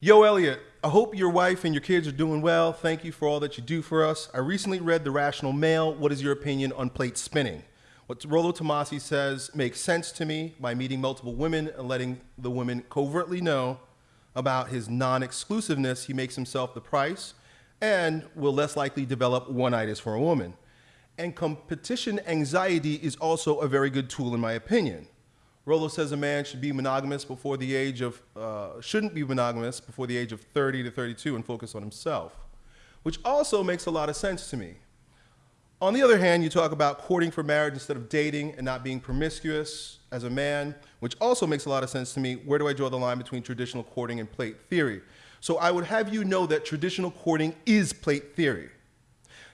Yo, Elliot, I hope your wife and your kids are doing well. Thank you for all that you do for us. I recently read The Rational Male. What is your opinion on plate spinning? What Rollo Tomassi says makes sense to me by meeting multiple women and letting the women covertly know about his non exclusiveness. He makes himself the price and will less likely develop one itis for a woman. And competition anxiety is also a very good tool, in my opinion. Rollo says a man should be monogamous before the age of, uh, shouldn't be monogamous before the age of 30 to 32 and focus on himself, which also makes a lot of sense to me. On the other hand, you talk about courting for marriage instead of dating and not being promiscuous as a man, which also makes a lot of sense to me. Where do I draw the line between traditional courting and plate theory? So I would have you know that traditional courting is plate theory.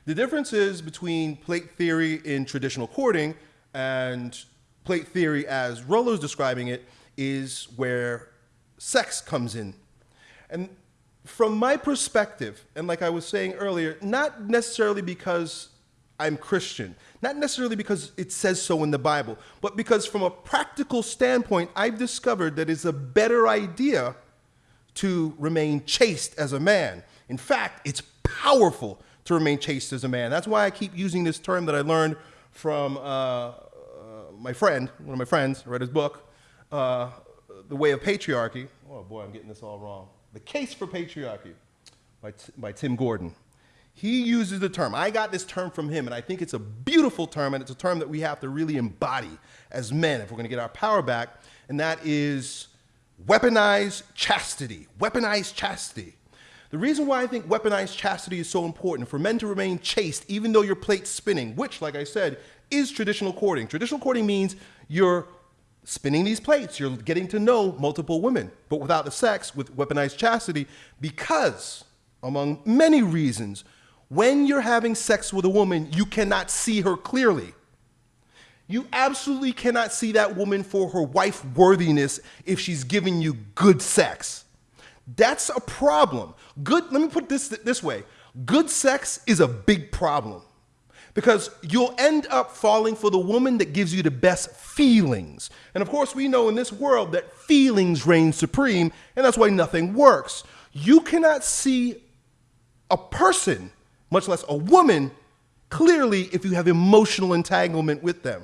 The difference is between plate theory in traditional courting and plate theory, as Rollo's describing it, is where sex comes in. And from my perspective, and like I was saying earlier, not necessarily because I'm Christian, not necessarily because it says so in the Bible, but because from a practical standpoint, I've discovered that it's a better idea to remain chaste as a man. In fact, it's powerful to remain chaste as a man. That's why I keep using this term that I learned from uh, my friend, one of my friends, read his book, uh, The Way of Patriarchy. Oh boy, I'm getting this all wrong. The Case for Patriarchy by, by Tim Gordon. He uses the term. I got this term from him, and I think it's a beautiful term, and it's a term that we have to really embody as men if we're going to get our power back, and that is weaponized chastity. Weaponized chastity. The reason why I think weaponized chastity is so important for men to remain chaste, even though your plate's spinning, which, like I said, is traditional courting. Traditional courting means you're spinning these plates, you're getting to know multiple women, but without the sex, with weaponized chastity, because, among many reasons, when you're having sex with a woman, you cannot see her clearly. You absolutely cannot see that woman for her wife worthiness if she's giving you good sex. That's a problem. Good, let me put this this way. Good sex is a big problem because you'll end up falling for the woman that gives you the best feelings. And of course, we know in this world that feelings reign supreme, and that's why nothing works. You cannot see a person, much less a woman, clearly if you have emotional entanglement with them.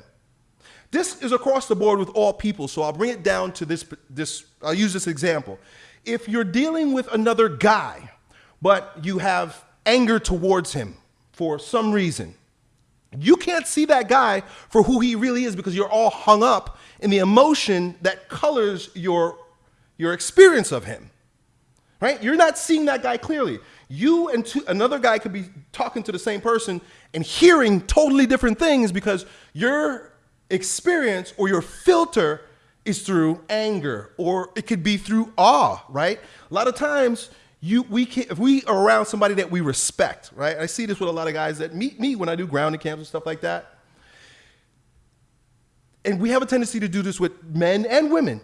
This is across the board with all people, so I'll bring it down to this, this I'll use this example. If you're dealing with another guy, but you have anger towards him for some reason, you can't see that guy for who he really is because you're all hung up in the emotion that colors your, your experience of him. Right? You're not seeing that guy clearly. You and two, another guy could be talking to the same person and hearing totally different things because your experience or your filter is through anger or it could be through awe, right? A lot of times you we can if we are around somebody that we respect, right? I see this with a lot of guys that meet me when I do grounding camps and stuff like that. And we have a tendency to do this with men and women.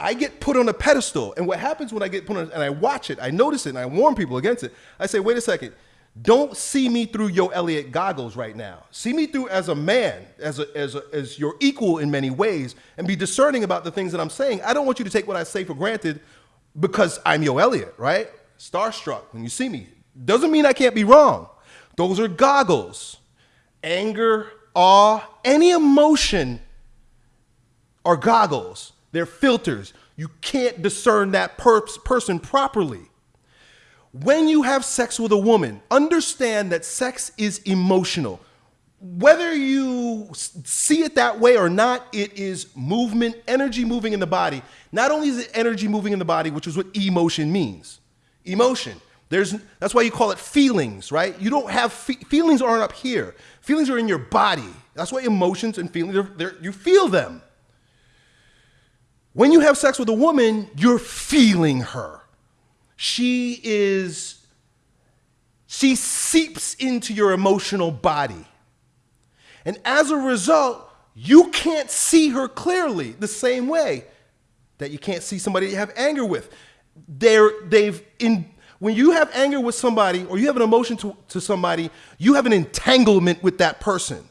I get put on a pedestal, and what happens when I get put on and I watch it, I notice it, and I warn people against it. I say, wait a second, don't see me through Yo Elliot goggles right now. See me through as a man, as, a, as, a, as your equal in many ways, and be discerning about the things that I'm saying. I don't want you to take what I say for granted because I'm Yo Elliot, right? starstruck when you see me. Doesn't mean I can't be wrong. Those are goggles. Anger, awe, any emotion are goggles. They're filters. You can't discern that per person properly. When you have sex with a woman, understand that sex is emotional. Whether you see it that way or not, it is movement, energy moving in the body. Not only is it energy moving in the body, which is what emotion means emotion. There's, that's why you call it feelings, right? You don't have fe feelings aren't up here. Feelings are in your body. That's why emotions and feelings, they're, they're, you feel them. When you have sex with a woman, you're feeling her. She is, she seeps into your emotional body. And as a result, you can't see her clearly the same way that you can't see somebody you have anger with they're, they've in, when you have anger with somebody or you have an emotion to, to somebody, you have an entanglement with that person.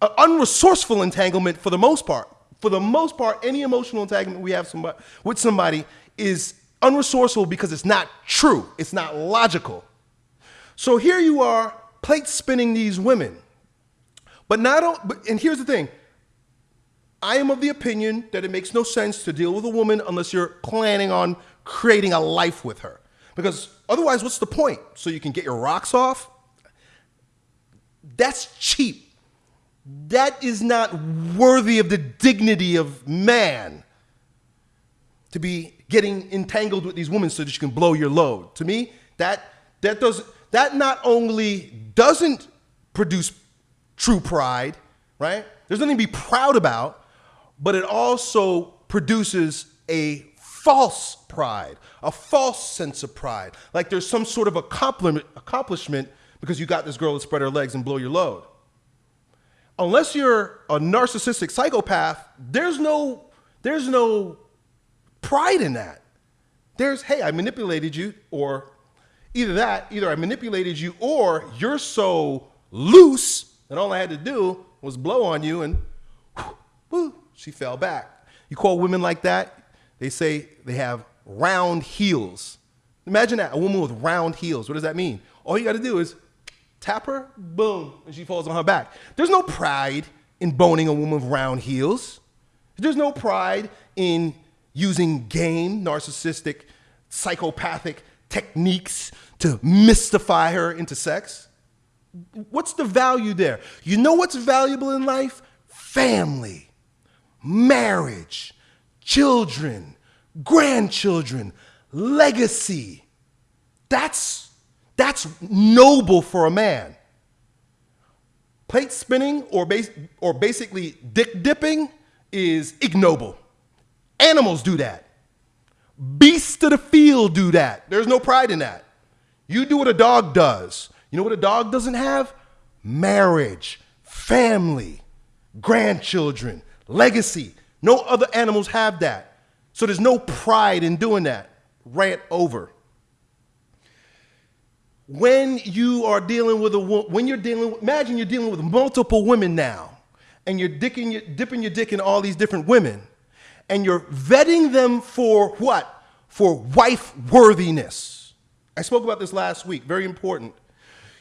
An unresourceful entanglement for the most part. For the most part, any emotional entanglement we have somebody, with somebody is unresourceful because it's not true, it's not logical. So here you are, plate spinning these women. But not, but, and here's the thing I am of the opinion that it makes no sense to deal with a woman unless you're planning on creating a life with her. Because otherwise, what's the point? So you can get your rocks off? That's cheap. That is not worthy of the dignity of man to be getting entangled with these women so that you can blow your load. To me, that that does that not only doesn't produce true pride, right? There's nothing to be proud about, but it also produces a false pride, a false sense of pride. Like there's some sort of accomplishment because you got this girl to spread her legs and blow your load. Unless you're a narcissistic psychopath, there's no, there's no pride in that. There's, hey, I manipulated you, or either that, either I manipulated you, or you're so loose that all I had to do was blow on you and whoo, she fell back. You call women like that, they say they have round heels. Imagine that, a woman with round heels. What does that mean? All you got to do is tap her, boom, and she falls on her back. There's no pride in boning a woman with round heels. There's no pride in using game, narcissistic, psychopathic techniques to mystify her into sex. What's the value there? You know what's valuable in life? Family, marriage, children, grandchildren, legacy. That's, that's noble for a man. Plate spinning or, bas- or basically dick dipping is ignoble. Animals do that. Beasts of the field do that. There's no pride in that. You do what a dog does. You know what a dog doesn't have? Marriage, family, grandchildren, legacy. No other animals have that. So there's no pride in doing that. Rant over. When you are dealing with a woman, when you're dealing, imagine you're dealing with multiple women now, and you're your, dipping your dick in all these different women and you're vetting them for what? For wife worthiness. I spoke about this last week, very important.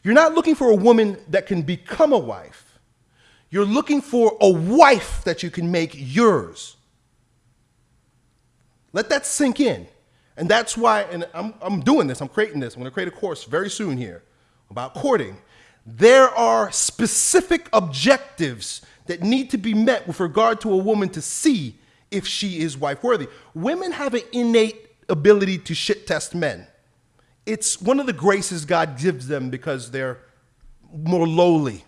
You're not looking for a woman that can become a wife. You're looking for a wife that you can make yours. Let that sink in. And that's why, and I'm, I'm doing this, I'm creating this. I'm to create a course very soon here about courting. There are specific objectives that need to be met with regard to a woman to see if she is wife worthy. Women have an innate ability to shit test men. It's one of the graces God gives them because they're more lowly.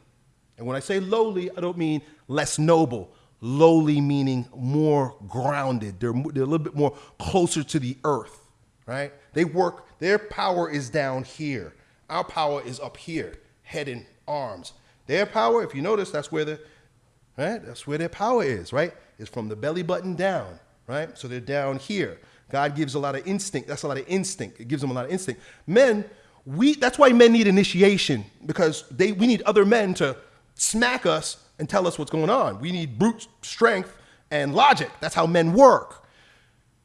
And when I say lowly, I don't mean less noble. Lowly meaning more grounded. They're, they're a little bit more closer to the earth, right? They work, their power is down here. Our power is up here, head and arms. Their power, if you notice, that's where the, right? That's where their power is, right? Is from the belly button down, right? So they're down here. God gives a lot of instinct. That's a lot of instinct. It gives them a lot of instinct. Men, we that's why men need initiation because they we need other men to smack us and tell us what's going on. We need brute strength and logic. That's how men work.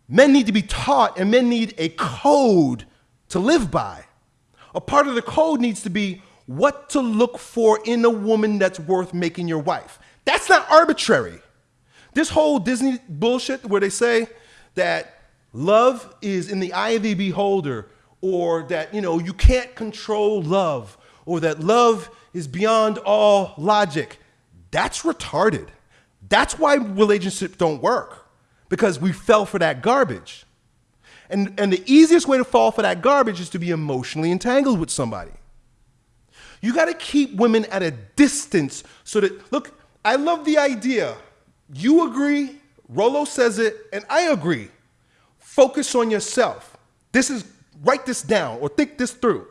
Men need to be taught and men need a code to live by. A part of the code needs to be what to look for in a woman that's worth making your wife. That's not arbitrary. This whole Disney bullshit where they say that love is in the eye of the beholder, or that, you know, you can't control love, or that love is beyond all logic, that's retarded. That's why relationships don't work, because we fell for that garbage. And, and the easiest way to fall for that garbage is to be emotionally entangled with somebody. You got to keep women at a distance so that, look, I love the idea you agree, Rollo says it, and I agree. Focus on yourself. This is, write this down or think this through.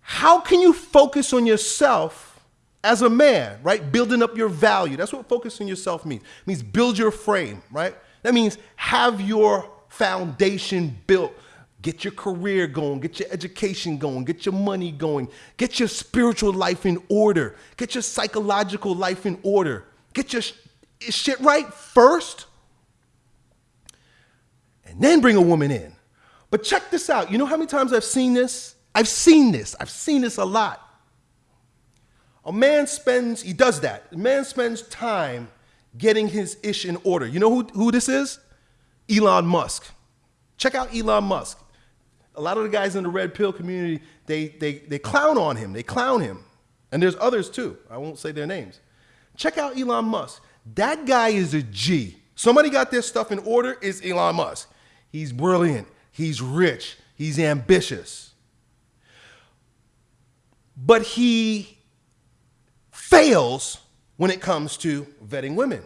How can you focus on yourself as a man, right? Building up your value. That's what focus on yourself means. It means build your frame, right? That means have your foundation built. Get your career going, get your education going, get your money going, get your spiritual life in order, get your psychological life in order, get your shit right first and then bring a woman in. But check this out. You know how many times I've seen this? I've seen this. I've seen this a lot. A man spends, he does that. A man spends time getting his ish in order. You know who, who this is? Elon Musk. Check out Elon Musk. A lot of the guys in the red pill community, they, they, they clown on him. They clown him. And there's others too. I won't say their names. Check out Elon Musk. That guy is a G. Somebody got their stuff in order is Elon Musk. He's brilliant. He's rich. He's ambitious. But he fails when it comes to vetting women.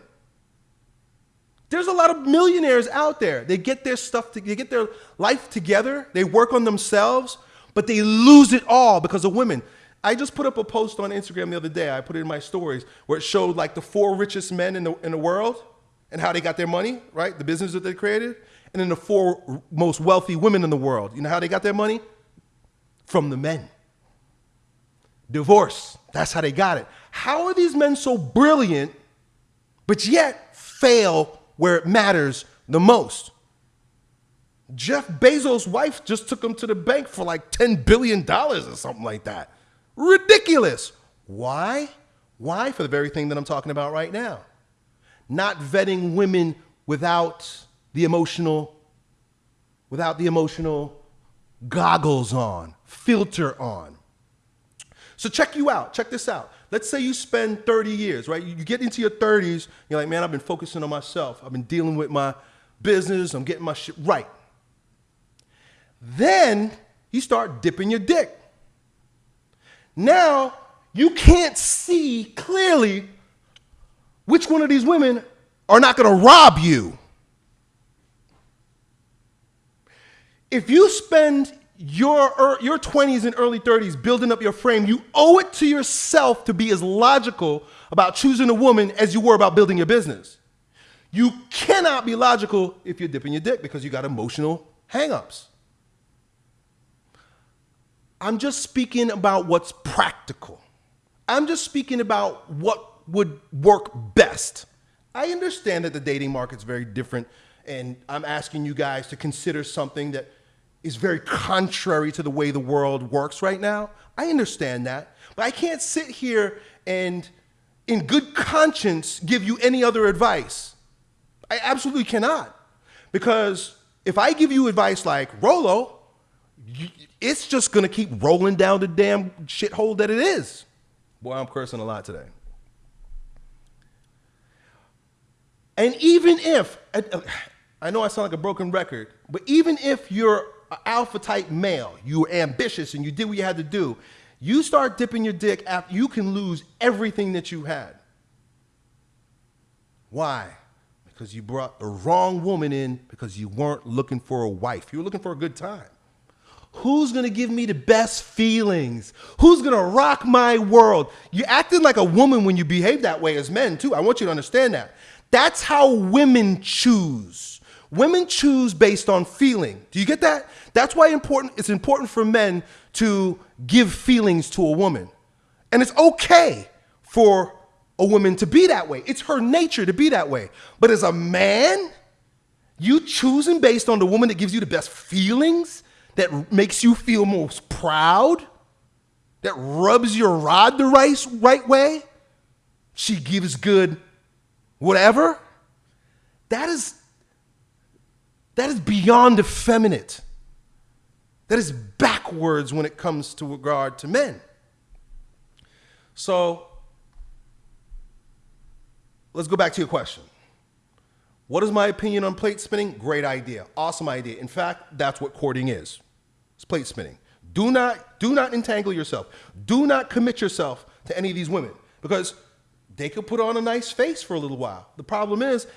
There's a lot of millionaires out there. They get their stuff, to, they get their life together, they work on themselves, but they lose it all because of women. I just put up a post on Instagram the other day. I put it in my stories where it showed like the four richest men in the, in the world and how they got their money, right? The business that they created. And then the four most wealthy women in the world. You know how they got their money? From the men. Divorce. That's how they got it. How are these men so brilliant, but yet fail where it matters the most? Jeff Bezos' wife just took him to the bank for like $10 billion or something like that. Ridiculous. Why? Why? For the very thing that I'm talking about right now. Not vetting women without the emotional, without the emotional goggles on, filter on. So check you out. Check this out. Let's say you spend 30 years, right? You get into your 30s, you're like, man, I've been focusing on myself. I've been dealing with my business. I'm getting my shit right. Then you start dipping your dick. Now you can't see clearly which one of these women are not going to rob you. If you spend your, er, your 20s and early 30s building up your frame, you owe it to yourself to be as logical about choosing a woman as you were about building your business. You cannot be logical if you're dipping your dick because you got emotional hangups. I'm just speaking about what's practical. I'm just speaking about what would work best. I understand that the dating market's very different, and I'm asking you guys to consider something that is very contrary to the way the world works right now. I understand that. But I can't sit here and, in good conscience, give you any other advice. I absolutely cannot. Because if I give you advice like, Rollo, it's just gonna keep rolling down the damn shithole that it is. Boy, I'm cursing a lot today. And even if, uh, I know I sound like a broken record, but even if you're an alpha type male, you were ambitious and you did what you had to do, you start dipping your dick after you can lose everything that you had. Why? Because you brought the wrong woman in because you weren't looking for a wife. You were looking for a good time. Who's gonna give me the best feelings? Who's gonna rock my world? You're acting like a woman when you behave that way as men, too. I want you to understand that. That's how women choose. Women choose based on feeling. Do you get that? That's why important, it's important for men to give feelings to a woman. And it's okay for a woman to be that way. It's her nature to be that way. But as a man, you choosing based on the woman that gives you the best feelings, that makes you feel most proud, that rubs your rod the right, right way, she gives good whatever, that is that is beyond effeminate. That is backwards when it comes to regard to men. So let's go back to your question. What is my opinion on plate spinning? Great idea. Awesome idea. In fact, that's what courting is. It's plate spinning. Do not, do not entangle yourself. Do not commit yourself to any of these women because they could put on a nice face for a little while. The problem is,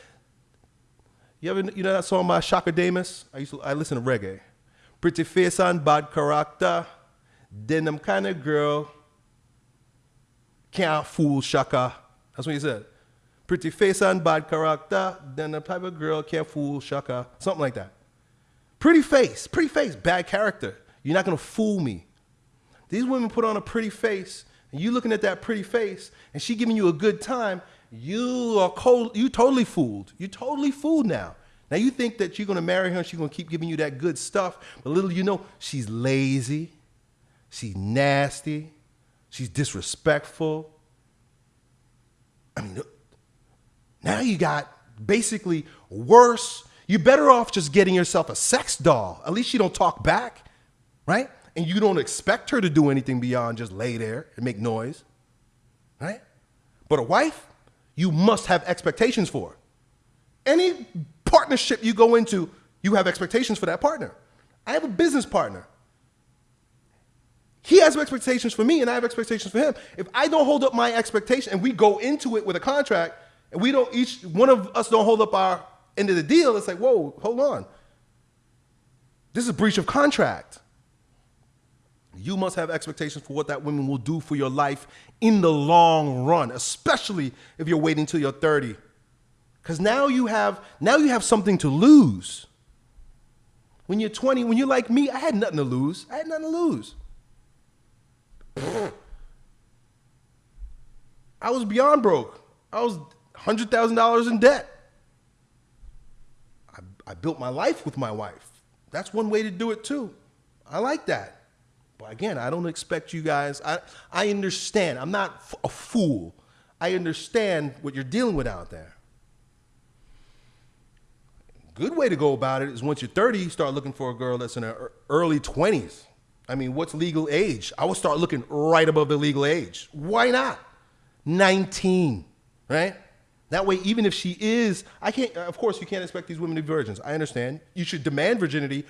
you ever, you know that song by Chaka Demus? I used to, I listen to reggae. Pretty face and bad character, then kind of girl can't fool Chaka. That's what he said. Pretty face and bad character, then the type of girl can't fool Chaka. Something like that. Pretty face, pretty face, bad character. You're not gonna fool me. These women put on a pretty face, and you looking at that pretty face, and she giving you a good time, you are cold, you totally fooled. You totally fooled now. Now you think that you're gonna marry her and she's gonna keep giving you that good stuff, but little you know, she's lazy, she's nasty, she's disrespectful. I mean, now you got basically worse. You're better off just getting yourself a sex doll. At least she don't talk back, right? And you don't expect her to do anything beyond just lay there and make noise, right? But a wife, you must have expectations for. Any partnership you go into, you have expectations for that partner. I have a business partner. He has expectations for me and I have expectations for him. If I don't hold up my expectation and we go into it with a contract and we don't each one of us don't hold up our of the deal, it's like, whoa, hold on. This is breach of contract. You must have expectations for what that woman will do for your life in the long run, especially if you're waiting till you're 30. Because now you have now you have something to lose. When you're 20, when you're like me, I had nothing to lose. I had nothing to lose. I was beyond broke. I was $100,000 in debt. I, built my life with my wife. That's one way to do it too. I like that. But again, I don't expect you guys, I, I understand. I'm not a fool. I understand what you're dealing with out there. Good way to go about it is once you're 30, you start looking for a girl that's in her early 20s. I mean, what's legal age? I would start looking right above the legal age. Why not? 19, right? That way, even if she is, I can't, of course, you can't expect these women to be virgins. I understand. You should demand virginity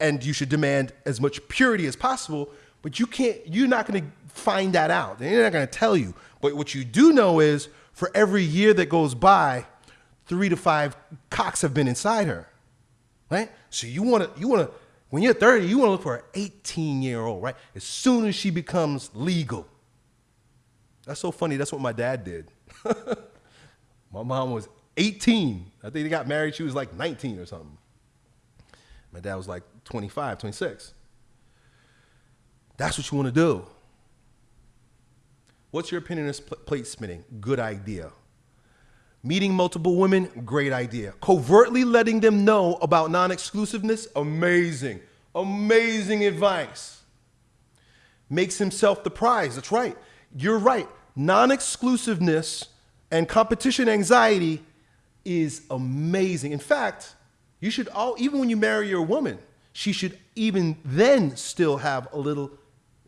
and you should demand as much purity as possible, but you can't, you're not going to find that out. They're not going to tell you. But what you do know is for every year that goes by, three to five cocks have been inside her, right? So you want to, you want to, when you're 30, you want to look for an 18 year old, right? As soon as she becomes legal. That's so funny. That's what my dad did. my mom was 18. I think they got married. She was like 19 or something. My dad was like 25, 26. That's what you want to do. What's your opinion on plate spinning? Good idea. Meeting multiple women, great idea. Covertly letting them know about non exclusiveness, amazing. Amazing advice. Makes himself the prize. That's right. You're right. Non exclusiveness and competition anxiety is amazing. In fact, you should all, even when you marry your woman, she should even then still have a little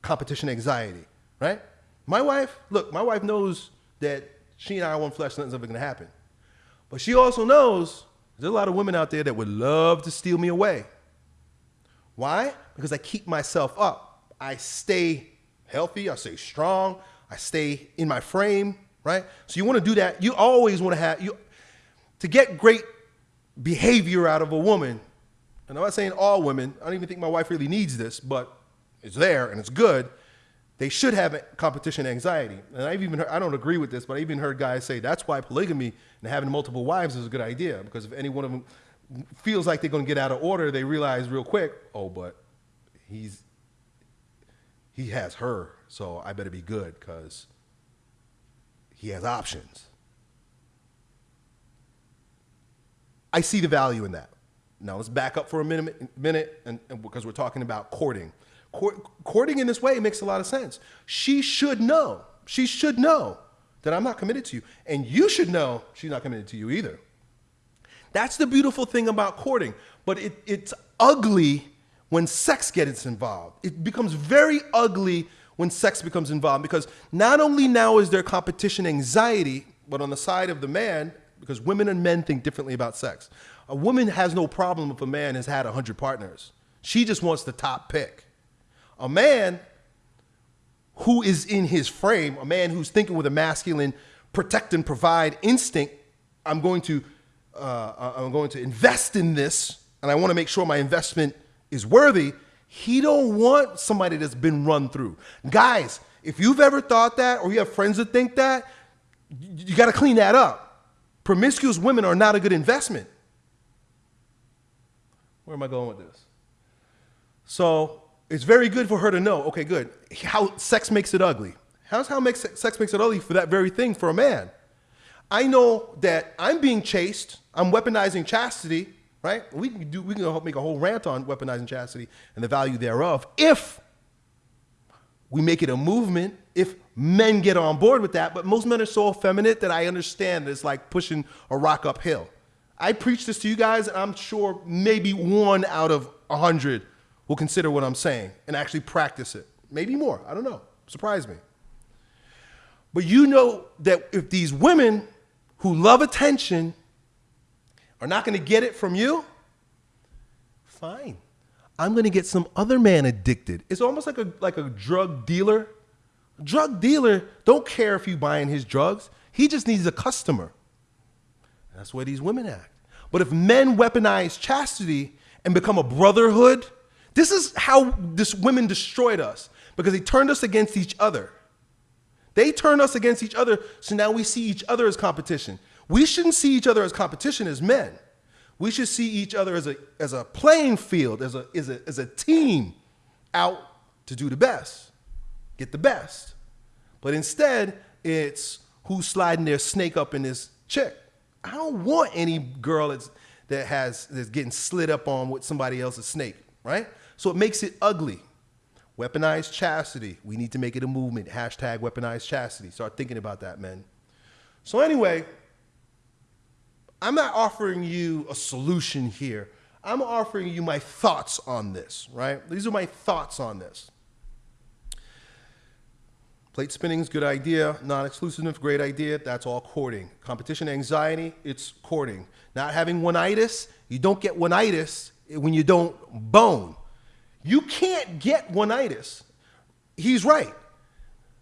competition anxiety, right? My wife, look, my wife knows that she and I are one flesh, nothing's ever gonna happen. But she also knows there's a lot of women out there that would love to steal me away. Why? Because I keep myself up. I stay healthy, I stay strong, I stay in my frame, right? So you want to do that. You always want to have you to get great behavior out of a woman. And I'm not saying all women. I don't even think my wife really needs this, but it's there and it's good they should have competition anxiety. And I've even heard, I don't agree with this, but I even heard guys say that's why polygamy and having multiple wives is a good idea because if any one of them feels like they're going to get out of order, they realize real quick, oh, but he's he has her, so I better be good because he has options. I see the value in that. Now let's back up for a minute, minute, and, and because we're talking about courting courting in this way makes a lot of sense. She should know. She should know that I'm not committed to you. And you should know she's not committed to you either. That's the beautiful thing about courting. But it, it's ugly when sex gets involved. It becomes very ugly when sex becomes involved because not only now is there competition anxiety, but on the side of the man, because women and men think differently about sex. A woman has no problem if a man has had 100 partners. She just wants the top pick. A man who is in his frame, a man who's thinking with a masculine protect and provide instinct, I'm going to uh, I'm going to invest in this, and I want to make sure my investment is worthy. He don't want somebody that's been run through. Guys, if you've ever thought that, or you have friends that think that, you got to clean that up. Promiscuous women are not a good investment. Where am I going with this? So it's very good for her to know, okay, good, how sex makes it ugly. How's how makes sex makes it ugly for that very thing for a man? I know that I'm being chased, I'm weaponizing chastity, right? We can do we can make a whole rant on weaponizing chastity and the value thereof if we make it a movement if men get on board with that. But most men are so effeminate that I understand it's like pushing a rock uphill. I preach this to you guys, and I'm sure maybe one out of a hundred will consider what I'm saying and actually practice it. Maybe more. I don't know. Surprise me. But you know that if these women who love attention are not going to get it from you, fine. I'm going to get some other man addicted. It's almost like a like a drug dealer. Drug dealer don't care if you buying his drugs. He just needs a customer. That's where these women act. But if men weaponize chastity and become a brotherhood, this is how this women destroyed us because they turned us against each other. They turned us against each other, so now we see each other as competition. We shouldn't see each other as competition as men. We should see each other as a, as a playing field, as a, as, a, as a team out to do the best, get the best. But instead, it's who's sliding their snake up in this chick. I don't want any girl that's, that has that's getting slid up on with somebody else's snake, right? So it makes it ugly. Weaponized chastity. We need to make it a movement. Hashtag weaponized chastity. Start thinking about that, men. So anyway, I'm not offering you a solution here. I'm offering you my thoughts on this, right? These are my thoughts on this. Plate spinning is good idea. Non-exclusiveness, great idea. That's all courting. Competition anxiety, it's courting. Not having one-itis, you don't get one-itis when you don't bone. You can't get one-itis. He's right.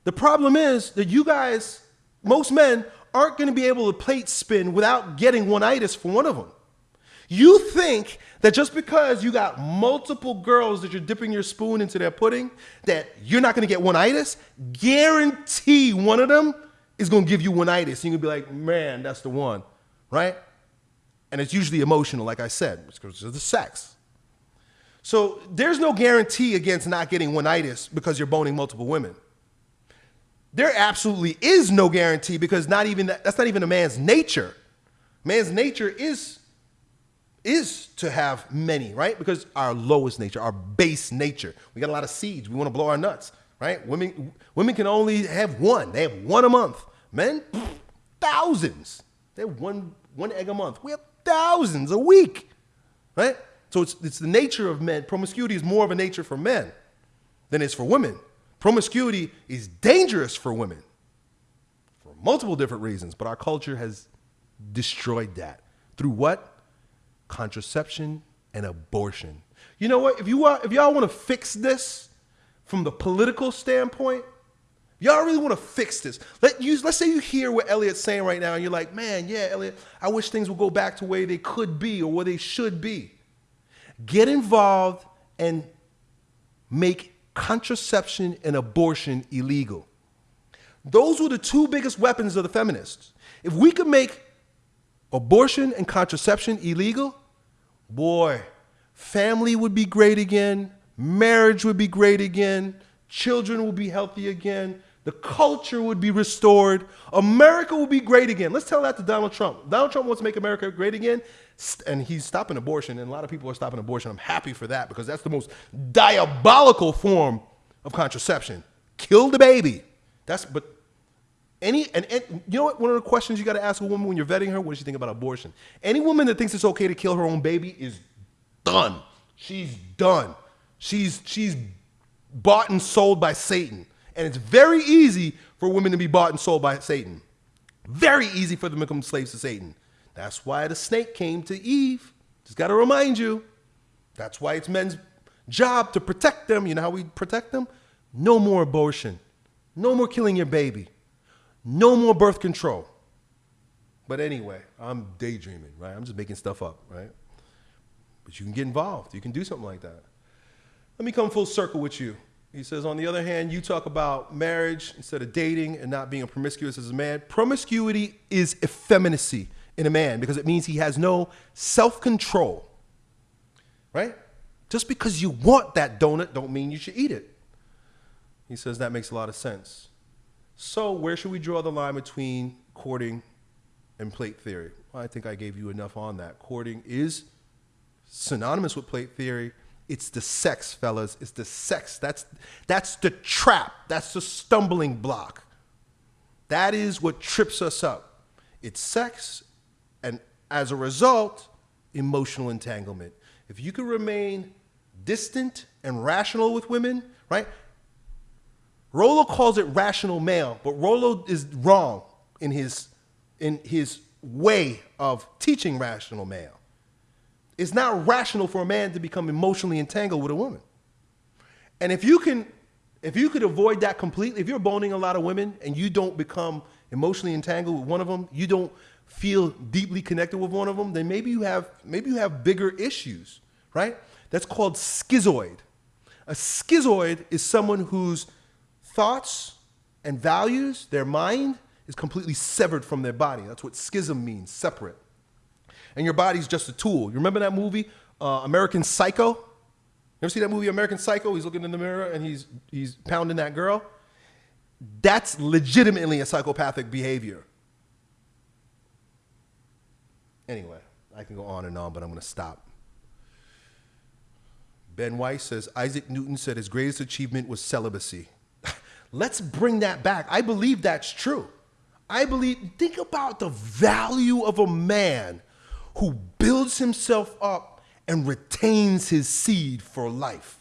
The problem is that you guys, most men, aren't going to be able to plate spin without getting one-itis for one of them. You think that just because you got multiple girls that you're dipping your spoon into their pudding, that you're not going to get one-itis? Guarantee one of them is going to give you one-itis. You're going to be like, man, that's the one, right? And it's usually emotional, like I said, because of the sex. So there's no guarantee against not getting one-itis because you're boning multiple women there absolutely is no guarantee because not even that, that's not even a man's nature. Man's nature is is to have many, right? Because our lowest nature, our base nature. We got a lot of seeds. We want to blow our nuts, right? Women women can only have one. They have one a month. Men, thousands. They have one one egg a month. We have thousands a week, right? So it's it's the nature of men. Promiscuity is more of a nature for men than it's for women. Promiscuity is dangerous for women for multiple different reasons, but our culture has destroyed that. Through what? Contraception and abortion. You know what? If you are, if y'all want to fix this from the political standpoint, y'all really want to fix this. Let you let's say you hear what Elliot's saying right now, and you're like, man, yeah, Elliot, I wish things would go back to where they could be or where they should be. Get involved and make contraception and abortion illegal. Those were the two biggest weapons of the feminists. If we could make abortion and contraception illegal, boy, family would be great again, marriage would be great again, children would be healthy again, the culture would be restored, America would be great again. Let's tell that to Donald Trump. Donald Trump wants to make America great again and he's stopping abortion, and a lot of people are stopping abortion. I'm happy for that because that's the most diabolical form of contraception. Kill the baby. That's but any and, and you know what? One of the questions you got to ask a woman when you're vetting her: What does she think about abortion? Any woman that thinks it's okay to kill her own baby is done. She's done. She's she's bought and sold by Satan, and it's very easy for women to be bought and sold by Satan. Very easy for them to become slaves to Satan. That's why the snake came to Eve. Just got to remind you. That's why it's men's job to protect them. You know how we protect them? No more abortion. No more killing your baby. No more birth control. But anyway, I'm daydreaming, right? I'm just making stuff up, right? But you can get involved. You can do something like that. Let me come full circle with you. He says, on the other hand, you talk about marriage instead of dating and not being promiscuous as a man. Promiscuity is effeminacy in a man because it means he has no self control. Right? Just because you want that donut don't mean you should eat it. He says that makes a lot of sense. So, where should we draw the line between courting and plate theory? I think I gave you enough on that. Courting is synonymous with plate theory. It's the sex, fellas. It's the sex. That's that's the trap. That's the stumbling block. That is what trips us up. It's sex, and as a result, emotional entanglement. If you can remain distant and rational with women, right? Rollo calls it rational male, but Rollo is wrong in his in his way of teaching rational male. It's not rational for a man to become emotionally entangled with a woman. And if you can if you could avoid that completely, if you're boning a lot of women and you don't become emotionally entangled with one of them, you don't feel deeply connected with one of them, then maybe you have maybe you have bigger issues, right? That's called schizoid. A schizoid is someone whose thoughts and values, their mind, is completely severed from their body. That's what schism means, separate. And your body's just a tool. You remember that movie, uh, American Psycho? You ever see that movie, American Psycho? He's looking in the mirror and he's, he's pounding that girl. That's legitimately a psychopathic behavior. Anyway, I can go on and on, but I'm going to stop. Ben Weiss says Isaac Newton said his greatest achievement was celibacy. Let's bring that back. I believe that's true. I believe, think about the value of a man who builds himself up and retains his seed for life.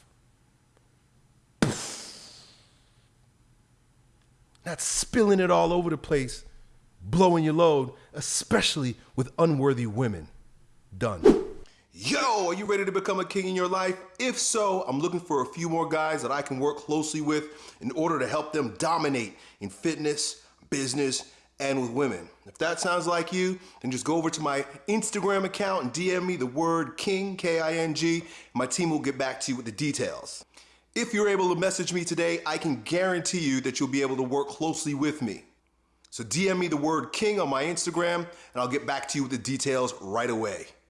Not spilling it all over the place, blowing your load, especially with unworthy women. Done. Yo, are you ready to become a king in your life? If so, I'm looking for a few more guys that I can work closely with in order to help them dominate in fitness, business, and with women. If that sounds like you, then just go over to my Instagram account and DM me the word King, K-I-N-G, my team will get back to you with the details. If you're able to message me today, I can guarantee you that you'll be able to work closely with me. So DM me the word King on my Instagram, and I'll get back to you with the details right away.